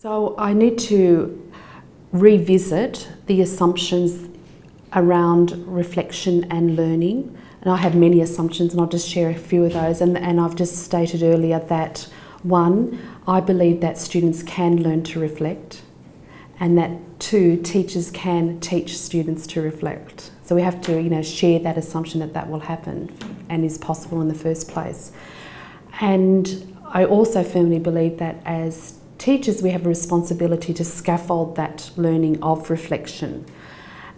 So I need to revisit the assumptions around reflection and learning. And I have many assumptions, and I'll just share a few of those. And, and I've just stated earlier that one, I believe that students can learn to reflect, and that two, teachers can teach students to reflect. So we have to, you know, share that assumption that that will happen and is possible in the first place. And I also firmly believe that as teachers, we have a responsibility to scaffold that learning of reflection.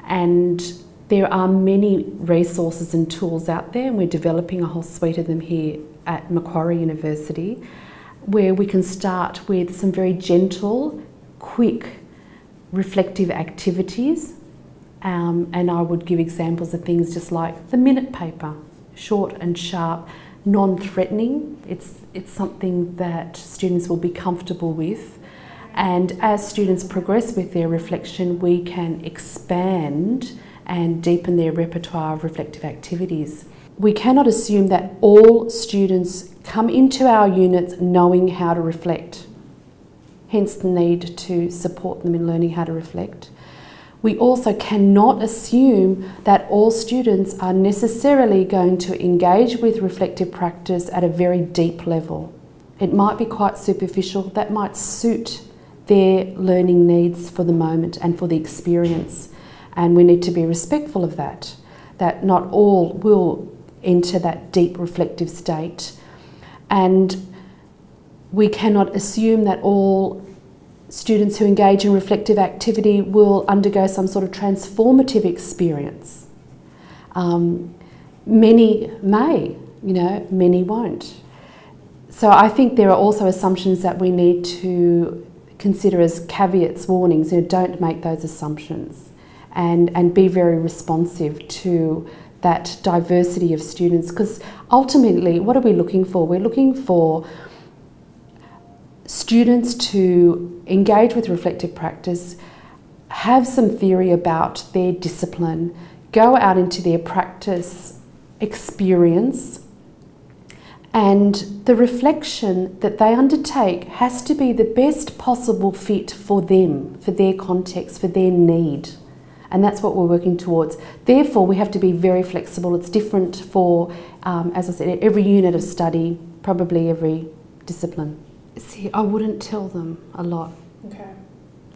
And there are many resources and tools out there, and we're developing a whole suite of them here at Macquarie University, where we can start with some very gentle, quick, reflective activities. Um, and I would give examples of things just like the minute paper, short and sharp, non-threatening. It's, it's something that students will be comfortable with. And as students progress with their reflection, we can expand and deepen their repertoire of reflective activities. We cannot assume that all students come into our units knowing how to reflect, hence the need to support them in learning how to reflect. We also cannot assume that all students are necessarily going to engage with reflective practice at a very deep level. It might be quite superficial, that might suit their learning needs for the moment and for the experience. And we need to be respectful of that, that not all will enter that deep reflective state. And we cannot assume that all students who engage in reflective activity will undergo some sort of transformative experience. Um, many may, you know, many won't. So I think there are also assumptions that we need to consider as caveats, warnings, you know, don't make those assumptions and, and be very responsive to that diversity of students because ultimately what are we looking for? We're looking for students to engage with reflective practice, have some theory about their discipline, go out into their practice experience, and the reflection that they undertake has to be the best possible fit for them, for their context, for their need. And that's what we're working towards. Therefore, we have to be very flexible. It's different for, um, as I said, every unit of study, probably every discipline. See, I wouldn't tell them a lot. Okay.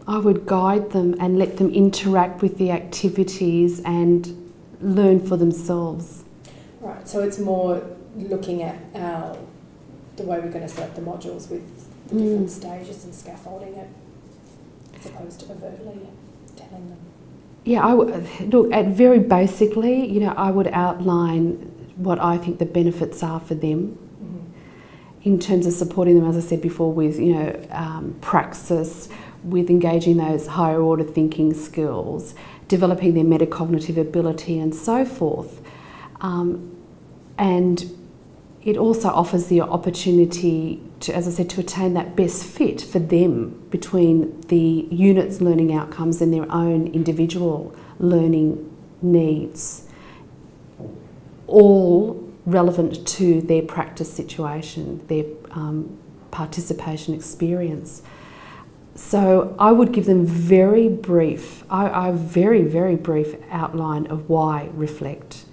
I would guide them and let them interact with the activities and learn for themselves. Right. So it's more looking at our the way we're going to set up the modules with the different Mm. stages and scaffolding it, as opposed to overtly telling them. Yeah, I w- look at very basically, you know, I would outline what I think the benefits are for them in terms of supporting them, as I said before, with you know um, praxis, with engaging those higher order thinking skills, developing their metacognitive ability, and so forth. Um, and it also offers the opportunity to, as I said, to attain that best fit for them between the unit's learning outcomes and their own individual learning needs, all relevant to their practice situation, their um, participation experience. So I would give them very brief, I, I very, very brief outline of why reflect.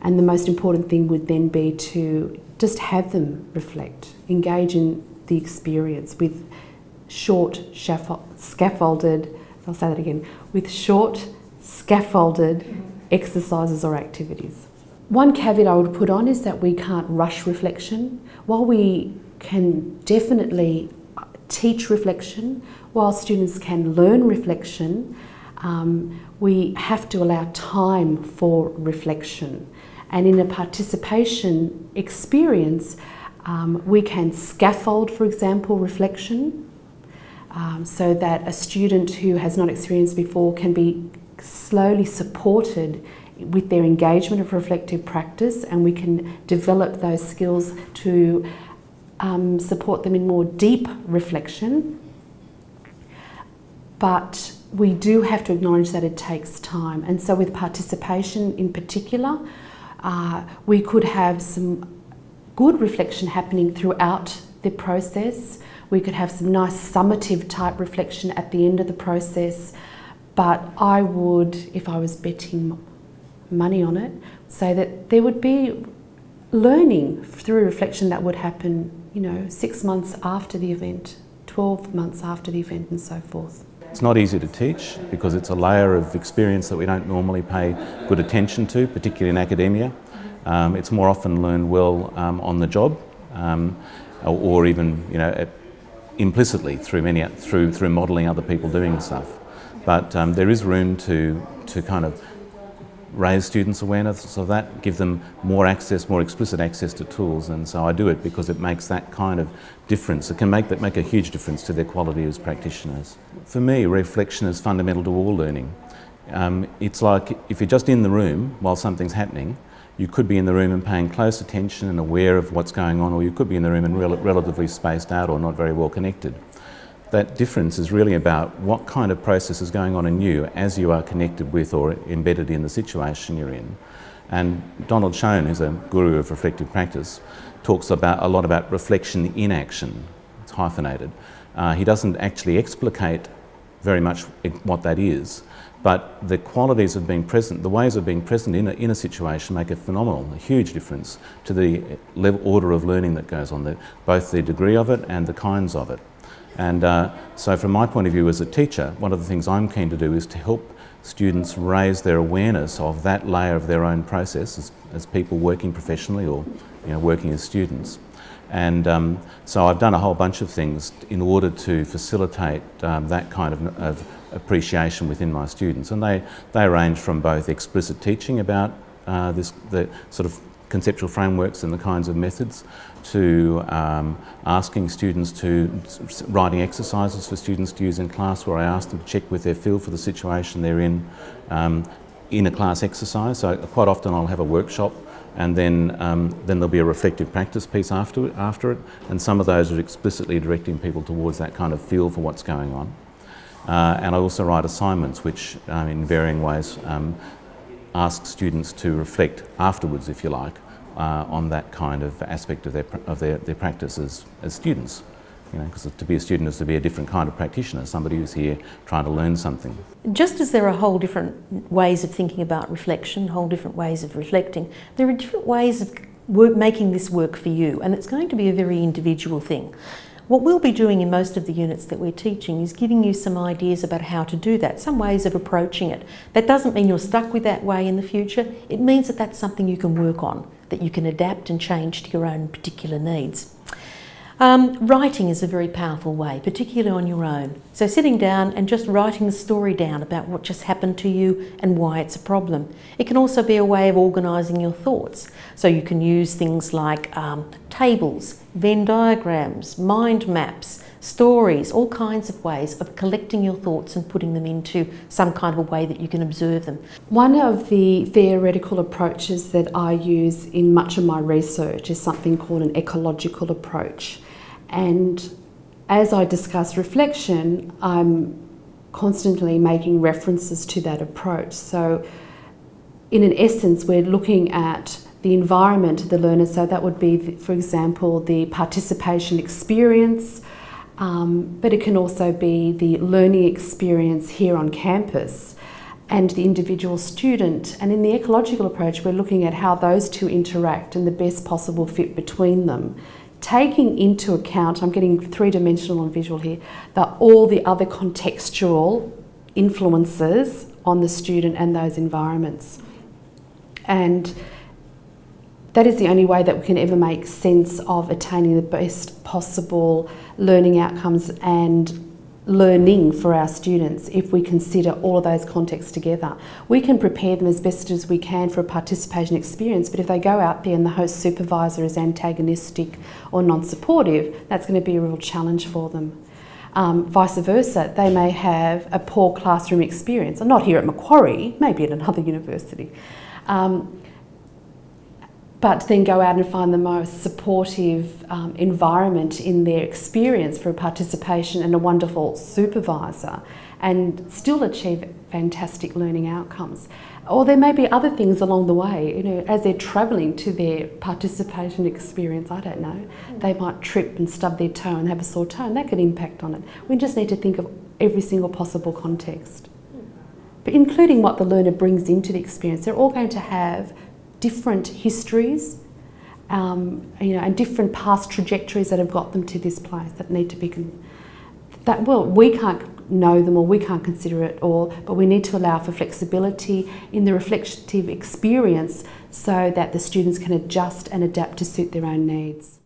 And the most important thing would then be to just have them reflect, engage in the experience with short scaffolded, I'll say that again, with short scaffolded exercises or activities. One caveat I would put on is that we can't rush reflection. While we can definitely teach reflection, while students can learn reflection, um, we have to allow time for reflection. And in a participation experience, um, we can scaffold, for example, reflection, um, so that a student who has not experienced before can be slowly supported with their engagement of reflective practice and we can develop those skills to um, support them in more deep reflection. But we do have to acknowledge that it takes time. And so, with participation in particular, uh, we could have some good reflection happening throughout the process We could have some nice summative type reflection at the end of the process. But I would, if I was betting money on it, say that there would be learning through reflection that would happen, you know, six months after the event, 12 months after the event, and so forth. It's not easy to teach because it's a layer of experience that we don't normally pay good attention to, particularly in academia. Um, it's more often learned well um, on the job um, or, or, even, you know, implicitly through, many, through, through modelling other people doing stuff. But um, there is room to, to kind of raise students' awareness of that, give them more access, more explicit access to tools. And so I do it because it makes that kind of difference. It can make that make a huge difference to their quality as practitioners. For me, reflection is fundamental to all learning. Um, it's like if you're just in the room while something's happening, you could be in the room and paying close attention and aware of what's going on, or you could be in the room and rel relatively spaced out or not very well connected that difference is really about what kind of process is going on in you as you are connected with or embedded in the situation you're in. And Donald Schoen, who's a guru of reflective practice, talks about a lot about reflection in action. It's hyphenated. Uh, he doesn't actually explicate very much what that is, but the qualities of being present, the ways of being present in a, in a situation make a phenomenal, a huge difference to the level, order of learning that goes on, the, both the degree of it and the kinds of it. And uh, so from my point of view as a teacher, one of the things I'm keen to do is to help students raise their awareness of that layer of their own process as, as people working professionally or you know, working as students. And um, so I've done a whole bunch of things in order to facilitate um, that kind of, of, appreciation within my students. And they, they range from both explicit teaching about uh, this, the sort of conceptual frameworks and the kinds of methods to um, asking students to writing exercises for students to use in class where I ask them to check with their feel for the situation they're in um, in a class exercise. So quite often I'll have a workshop and then, um, then there'll be a reflective practice piece after, after it and some of those are explicitly directing people towards that kind of feel for what's going on. Uh, and I also write assignments which um, in varying ways um, ask students to reflect afterwards, if you like, uh, on that kind of aspect of their, of their, their practice as, as students. You know, because to be a student is to be a different kind of practitioner, somebody who's here trying to learn something. Just as there are whole different ways of thinking about reflection, whole different ways of reflecting, there are different ways of work, making this work for you, and it's going to be a very individual thing. What we'll be doing in most of the units that we're teaching is giving you some ideas about how to do that, some ways of approaching it. That doesn't mean you're stuck with that way in the future. It means that that's something you can work on, that you can adapt and change to your own particular needs. Um, writing is a very powerful way, particularly on your own. So sitting down and just writing the story down about what just happened to you and why it's a problem. It can also be a way of organising your thoughts. So you can use things like um, tables, Venn diagrams, mind maps, stories, all kinds of ways of collecting your thoughts and putting them into some kind of a way that you can observe them. One of the theoretical approaches that I use in much of my research is something called an ecological approach. And as I discuss reflection, I'm constantly making references to that approach. So, in an essence, we're looking at the environment of the learner. So, that would be, for example, the participation experience, um, but it can also be the learning experience here on campus and the individual student. And in the ecological approach, we're looking at how those two interact and the best possible fit between them taking into account, I'm getting three dimensional and visual here, that all the other contextual influences on the student and those environments. And that is the only way that we can ever make sense of attaining the best possible learning outcomes and learning for our students if we consider all of those contexts together. We can prepare them as best as we can for a participation experience, but if they go out there and the host supervisor is antagonistic or non-supportive, that's going to be a real challenge for them. Um, vice versa, they may have a poor classroom experience, not here at Macquarie, maybe at another university. Um, but then go out and find the most supportive um, environment in their experience for participation and a wonderful supervisor and still achieve fantastic learning outcomes. Or there may be other things along the way, you know, as they're travelling to their participation experience, I don't know, they might trip and stub their toe and have a sore toe, and that could impact on it. We just need to think of every single possible context. But including what the learner brings into the experience, they're all going to have different histories, um, you know, and different past trajectories that have got them to this place that need to be that well we can't know them or we can't consider it all but we need to allow for flexibility in the reflective experience so that the students can adjust and adapt to suit their own needs